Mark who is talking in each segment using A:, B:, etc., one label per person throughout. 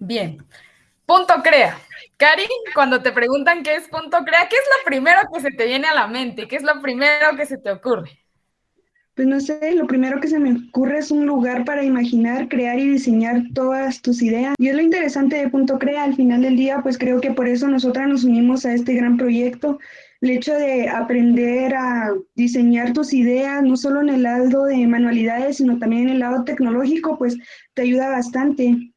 A: Bien. Punto crea. Cari, cuando te preguntan qué es punto crea, ¿qué es lo primero que se te viene a la mente? ¿Qué es lo primero que se te ocurre?
B: Pues no sé, lo primero que se me ocurre es un lugar para imaginar, crear y diseñar todas tus ideas. Y es lo interesante de Punto Crea, al final del día, pues creo que por eso nosotras nos unimos a este gran proyecto. El hecho de aprender a diseñar tus ideas, no solo en el lado de manualidades, sino también en el lado tecnológico, pues te ayuda bastante.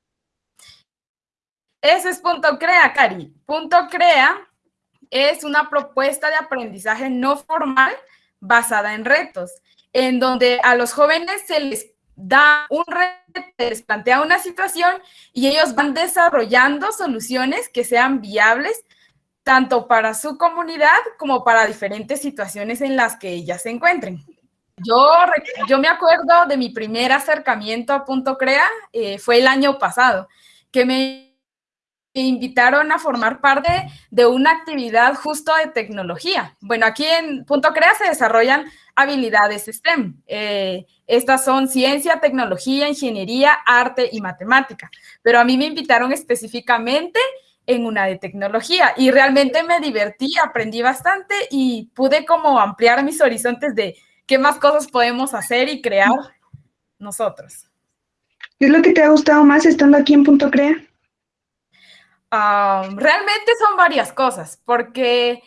A: Ese es Punto Crea, Cari. Punto Crea es una propuesta de aprendizaje no formal basada en retos en donde a los jóvenes se les da un reto, se les plantea una situación y ellos van desarrollando soluciones que sean viables tanto para su comunidad como para diferentes situaciones en las que ellas se encuentren. Yo, yo me acuerdo de mi primer acercamiento a Punto Crea, eh, fue el año pasado, que me invitaron a formar parte de una actividad justo de tecnología. Bueno, aquí en Punto Crea se desarrollan habilidades STEM. Eh, estas son ciencia, tecnología, ingeniería, arte y matemática. Pero a mí me invitaron específicamente en una de tecnología y realmente me divertí, aprendí bastante y pude como ampliar mis horizontes de qué más cosas podemos hacer y crear nosotros.
B: ¿Qué es lo que te ha gustado más estando aquí en Punto Crea?
A: Realmente son varias cosas, porque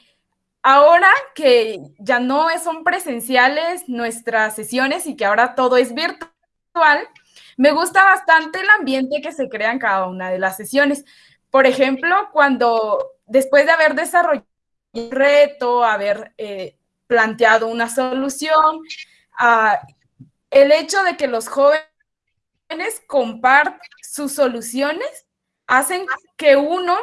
A: ahora que ya no son presenciales nuestras sesiones y que ahora todo es virtual, me gusta bastante el ambiente que se crea en cada una de las sesiones. Por ejemplo, cuando después de haber desarrollado un reto, haber eh, planteado una solución, ah, el hecho de que los jóvenes compartan sus soluciones hacen que uno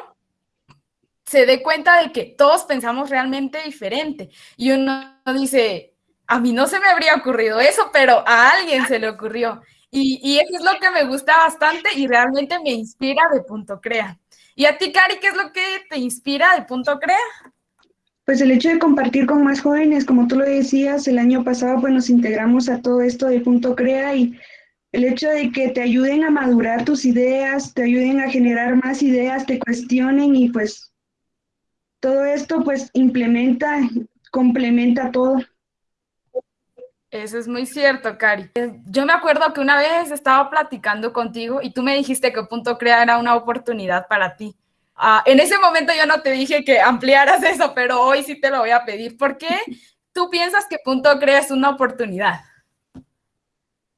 A: se dé cuenta de que todos pensamos realmente diferente. Y uno dice, a mí no se me habría ocurrido eso, pero a alguien se le ocurrió. Y, eso es lo que me gusta bastante y realmente me inspira de Punto Crea. ¿Y a ti, Cari, qué es lo que te inspira de Punto Crea?
B: Pues el hecho de compartir con más jóvenes, como tú lo decías, el año pasado pues nos integramos a todo esto de Punto Crea y el hecho de que te ayuden a madurar tus ideas, te ayuden a generar más ideas, te cuestionen y pues todo esto pues implementa, complementa todo.
A: Eso es muy cierto, Cari. Yo me acuerdo que una vez estaba platicando contigo y tú me dijiste que Punto Crea era una oportunidad para ti. Ah, en ese momento yo no te dije que ampliaras eso, pero hoy sí te lo voy a pedir. ¿Por qué tú piensas que Punto Crea es una oportunidad?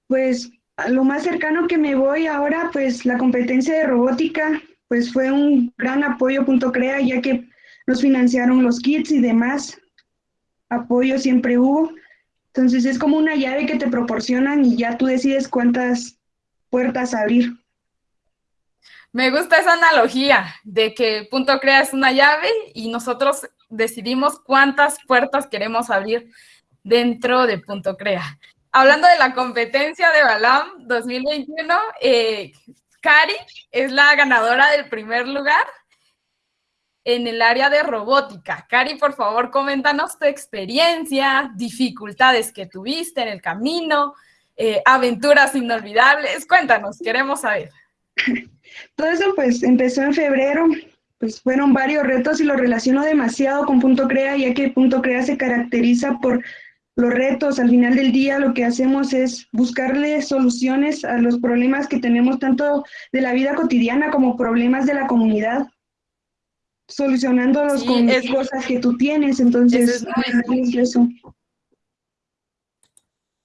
B: Pues lo más cercano que me voy ahora, pues la competencia de robótica, pues fue un gran apoyo Punto Crea, ya que nos financiaron los kits y demás. Apoyo siempre hubo. Entonces es como una llave que te proporcionan y ya tú decides cuántas puertas abrir.
A: Me gusta esa analogía de que Punto Crea es una llave y nosotros decidimos cuántas puertas queremos abrir dentro de Punto Crea hablando de la competencia de Balam 2021, eh, Cari es la ganadora del primer lugar en el área de robótica. Cari, por favor, coméntanos tu experiencia, dificultades que tuviste en el camino, eh, aventuras inolvidables. Cuéntanos, queremos saber.
B: Todo eso pues empezó en febrero, pues fueron varios retos y lo relaciono demasiado con Punto Crea, ya que Punto Crea se caracteriza por los retos, al final del día lo que hacemos es buscarle soluciones a los problemas que tenemos tanto de la vida cotidiana como problemas de la comunidad, solucionándolos con las cosas que tú tienes, entonces eso es,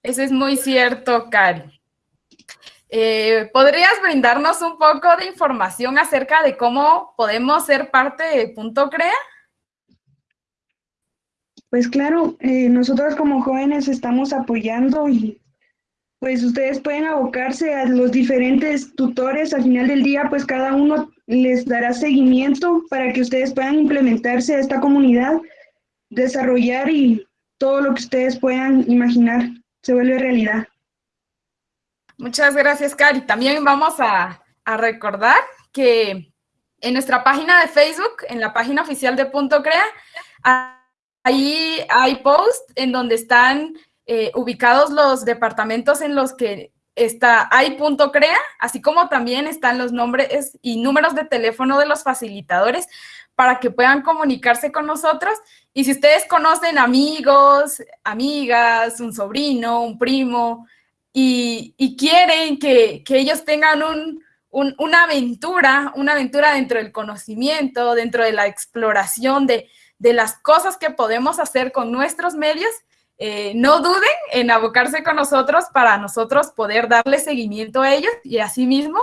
A: eso es muy cierto, Cari. Eh, ¿Podrías brindarnos un poco de información acerca de cómo podemos ser parte de Punto Crea?
B: Pues claro, eh, nosotros como jóvenes estamos apoyando y pues ustedes pueden abocarse a los diferentes tutores. Al final del día, pues cada uno les dará seguimiento para que ustedes puedan implementarse a esta comunidad, desarrollar y todo lo que ustedes puedan imaginar se vuelve realidad.
A: Muchas gracias, Cari. También vamos a, a recordar que en nuestra página de Facebook, en la página oficial de Punto Crea, Ahí hay posts en donde están eh, ubicados los departamentos en los que está, hay punto crea, así como también están los nombres y números de teléfono de los facilitadores para que puedan comunicarse con nosotros. Y si ustedes conocen amigos, amigas, un sobrino, un primo, y, quieren que, ellos tengan una aventura, una aventura dentro del conocimiento, dentro de la exploración de, de las cosas que podemos hacer con nuestros medios, eh, no duden en abocarse con nosotros para nosotros poder darle seguimiento a ellos y asimismo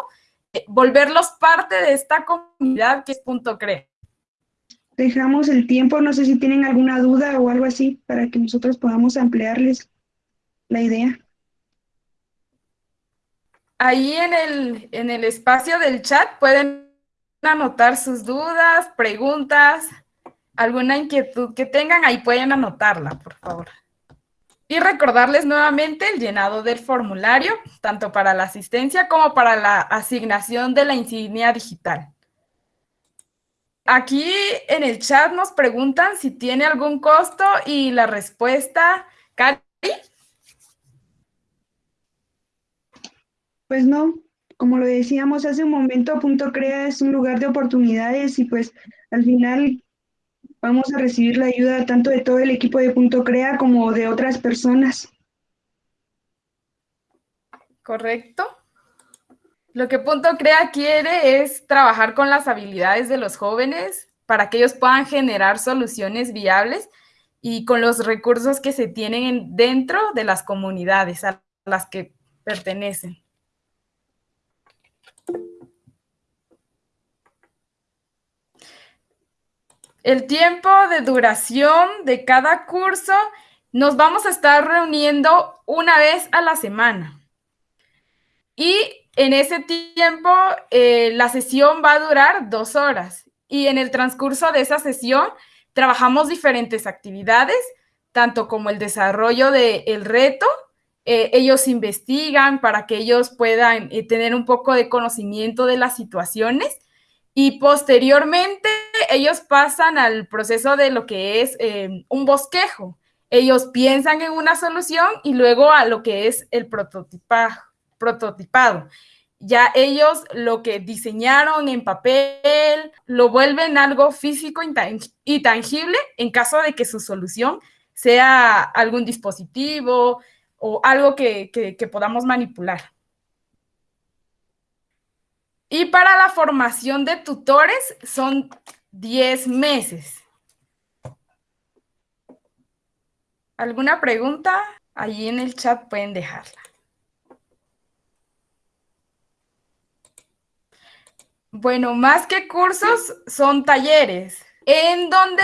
A: eh, volverlos parte de esta comunidad que es Punto Cre.
B: Dejamos el tiempo, no sé si tienen alguna duda o algo así para que nosotros podamos ampliarles la idea.
A: Ahí en el, en el espacio del chat pueden anotar sus dudas, preguntas, alguna inquietud que tengan, ahí pueden anotarla, por favor. Y recordarles nuevamente el llenado del formulario, tanto para la asistencia como para la asignación de la insignia digital. Aquí en el chat nos preguntan si tiene algún costo y la respuesta, Cari.
B: Pues no, como lo decíamos hace un momento, Punto Crea es un lugar de oportunidades y pues al final vamos a recibir la ayuda tanto de todo el equipo de Punto Crea como de otras personas.
A: Correcto. Lo que Punto Crea quiere es trabajar con las habilidades de los jóvenes para que ellos puedan generar soluciones viables y con los recursos que se tienen dentro de las comunidades a las que pertenecen. El tiempo de duración de cada curso, nos vamos a estar reuniendo una vez a la semana. Y en ese tiempo, eh, la sesión va a durar dos horas. Y en el transcurso de esa sesión, trabajamos diferentes actividades, tanto como el desarrollo del reto. Eh, ellos investigan para que ellos puedan eh, tener un poco de conocimiento de las situaciones y posteriormente ellos pasan al proceso de lo que es eh, un bosquejo. Ellos piensan en una solución y luego a lo que es el prototipado. Ya ellos lo que diseñaron en papel lo vuelven algo físico y tangible en caso de que su solución sea algún dispositivo o algo que podamos manipular. Y para la formación de tutores son 10 meses. ¿Alguna pregunta? Allí en el chat pueden dejarla. Bueno, más que cursos, son talleres en donde,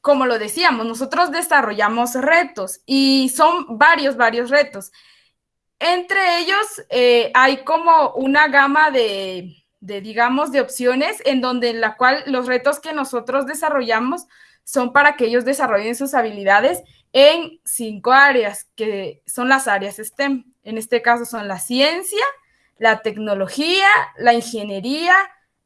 A: como lo decíamos, nosotros desarrollamos retos y son varios, varios retos. Entre ellos eh, hay como una gama de, de, digamos, de opciones en donde en la cual los retos que nosotros desarrollamos son para que ellos desarrollen sus habilidades en cinco áreas, que son las áreas STEM. En este caso son la ciencia, la tecnología, la ingeniería,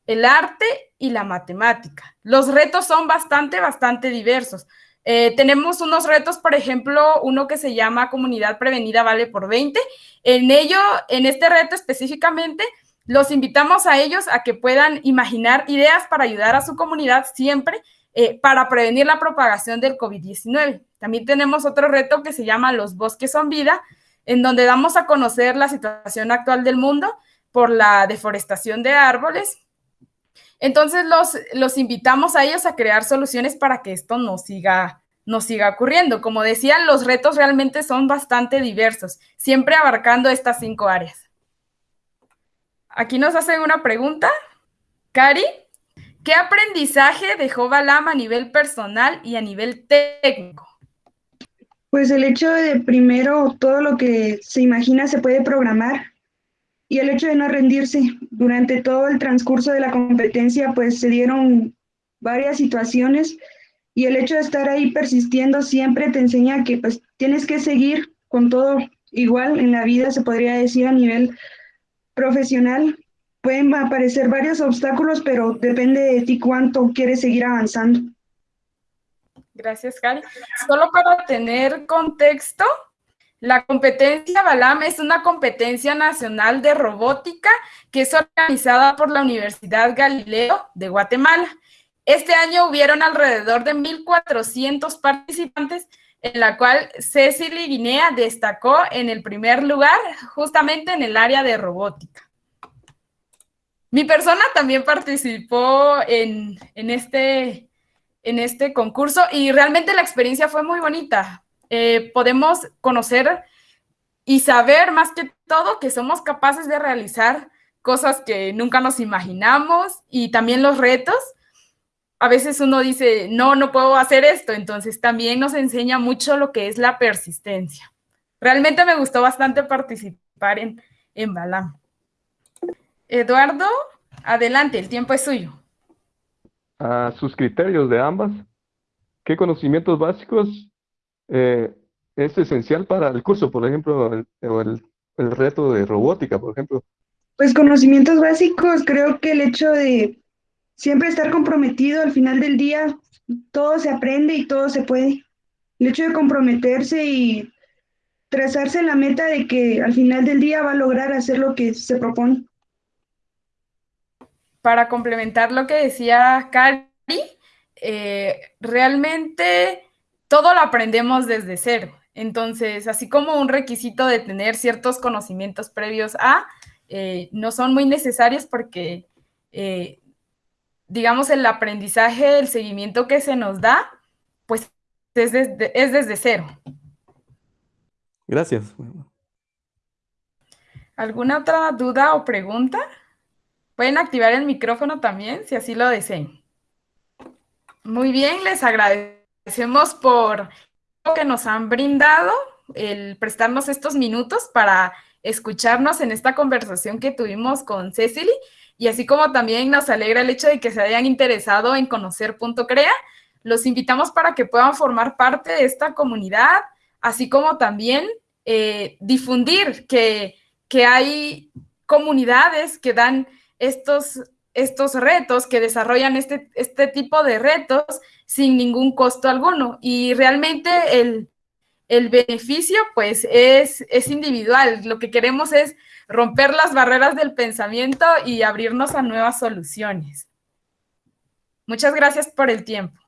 A: el arte y la matemática. Los retos son bastante, bastante diversos. Eh, tenemos unos retos, por ejemplo, uno que se llama Comunidad Prevenida Vale por 20. En ello, en este reto específicamente, los invitamos a ellos a que puedan imaginar ideas para ayudar a su comunidad siempre eh, para prevenir la propagación del COVID-19. También tenemos otro reto que se llama Los bosques son vida, en donde damos a conocer la situación actual del mundo por la deforestación de árboles. Entonces los, los invitamos a ellos a crear soluciones para que esto no siga, no siga ocurriendo. Como decía, los retos realmente son bastante diversos, siempre abarcando estas cinco áreas. Aquí nos hacen una pregunta. Cari, ¿qué aprendizaje dejó Balam a nivel personal y a nivel técnico?
B: Pues el hecho de primero todo lo que se imagina se puede programar y el hecho de no rendirse. Durante todo el transcurso de la competencia pues se dieron varias situaciones y el hecho de estar ahí persistiendo siempre te enseña que pues tienes que seguir con todo igual en la vida, se podría decir a nivel profesional pueden aparecer varios obstáculos, pero depende de ti cuánto quieres seguir avanzando.
A: Gracias, Cari. Solo para tener contexto, La competencia Balam es una competencia nacional de robótica que es organizada por la Universidad Galileo de Guatemala. Este año hubieron alrededor de 1.400 participantes, en la cual Cecily Guinea destacó en el primer lugar, justamente en el área de robótica. Mi persona también participó en, este, en este concurso y realmente la experiencia fue muy bonita. Eh, podemos conocer y saber más que todo que somos capaces de realizar cosas que nunca nos imaginamos y también los retos. A veces uno dice, no, no puedo hacer esto, entonces también nos enseña mucho lo que es la persistencia. Realmente me gustó bastante participar en, en Balam. Eduardo, adelante, el tiempo es suyo.
C: A sus criterios de ambas, ¿qué conocimientos básicos eh, es esencial para el curso, por ejemplo, el, el, el reto de robótica, por ejemplo?
B: Pues conocimientos básicos, creo que el hecho de siempre estar comprometido al final del día, todo se aprende y todo se puede. El hecho de comprometerse y trazarse la meta de que al final del día va a lograr hacer lo que se propone
A: para complementar lo que decía Cari, eh, realmente todo lo aprendemos desde cero. Entonces, así como un requisito de tener ciertos conocimientos previos a, eh, no son muy necesarios porque, eh, digamos, el aprendizaje, el seguimiento que se nos da, pues es desde, es desde cero.
C: Gracias.
A: ¿Alguna otra duda o pregunta? Pueden activar el micrófono también, si así lo deseen. Muy bien, les agradecemos por lo que nos han brindado, el prestarnos estos minutos para escucharnos en esta conversación que tuvimos con Cecily, y así como también nos alegra el hecho de que se hayan interesado en conocer Punto Crea, los invitamos para que puedan formar parte de esta comunidad, así como también eh, difundir que, que hay comunidades que dan estos, estos retos, que desarrollan este, este tipo de retos sin ningún costo alguno. Y realmente el, beneficio pues es, es individual. Lo que queremos es romper las barreras del pensamiento y abrirnos a nuevas soluciones. Muchas gracias por el tiempo.